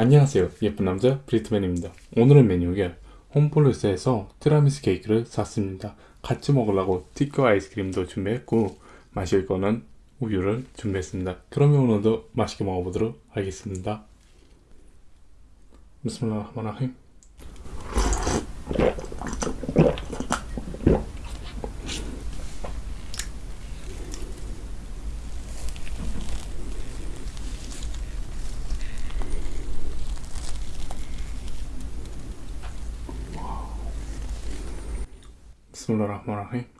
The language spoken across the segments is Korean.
안녕하세요. 예쁜 남자 브리트맨입니다. 오늘의 메뉴가 홈플러스에서 티라미수 케이크를 샀습니다. 같이 먹으려고 티크 아이스크림도 준비했고 마실 거는 우유를 준비했습니다. 그러면 오늘도 맛있게 먹어보도록 하겠습니다. 비스밀라흐마라힘 Bismillahirrahmanirrahim.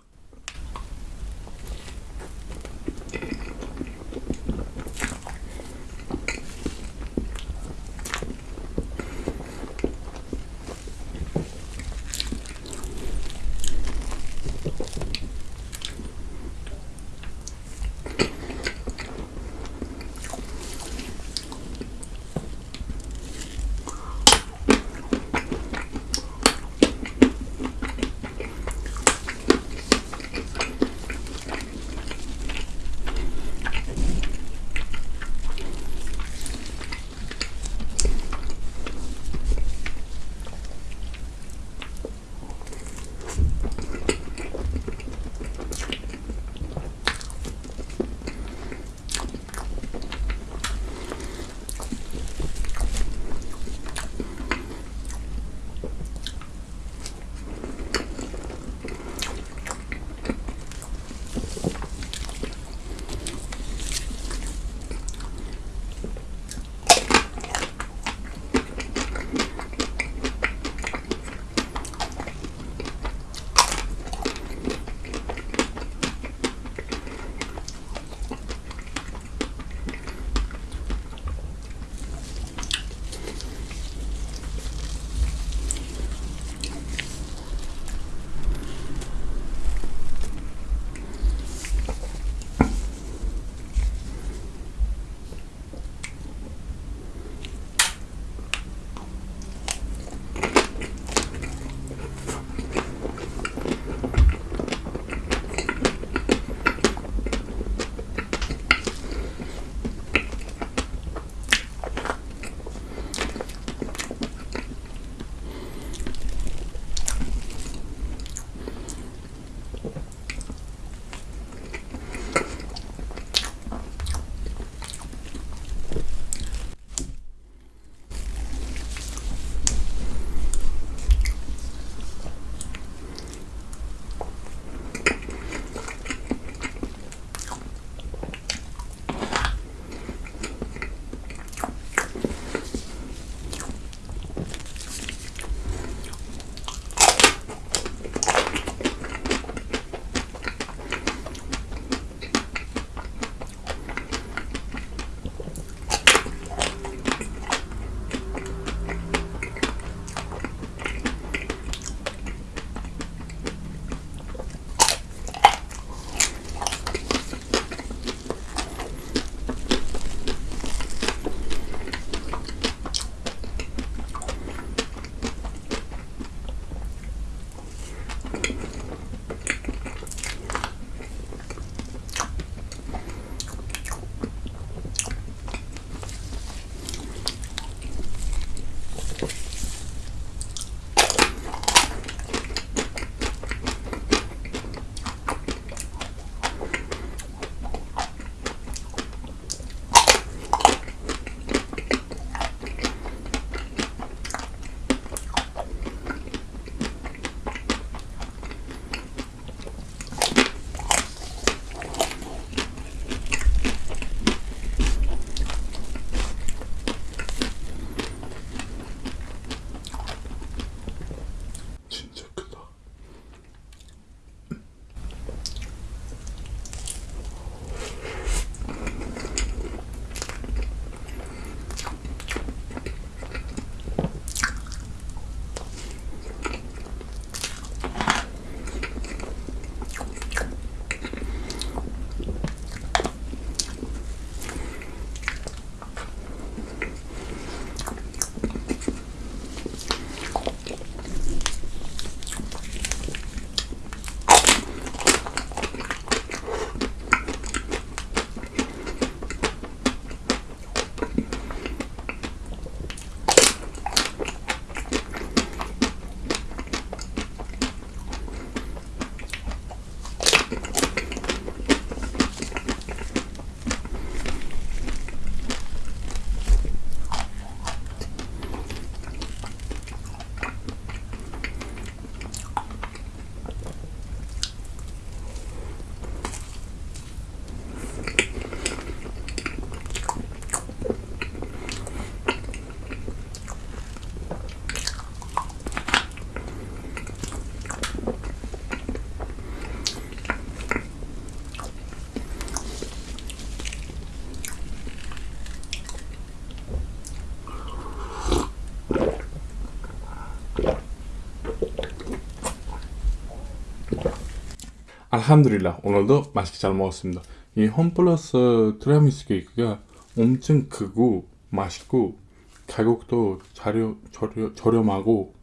알함두릴라 오늘도 맛있게 잘 먹었습니다. 이 홈플러스 티라미수 케이크가 엄청 크고 맛있고 가격도 자료, 저렴, 저렴하고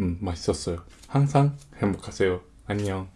음, 맛있었어요. 항상 행복하세요. 안녕.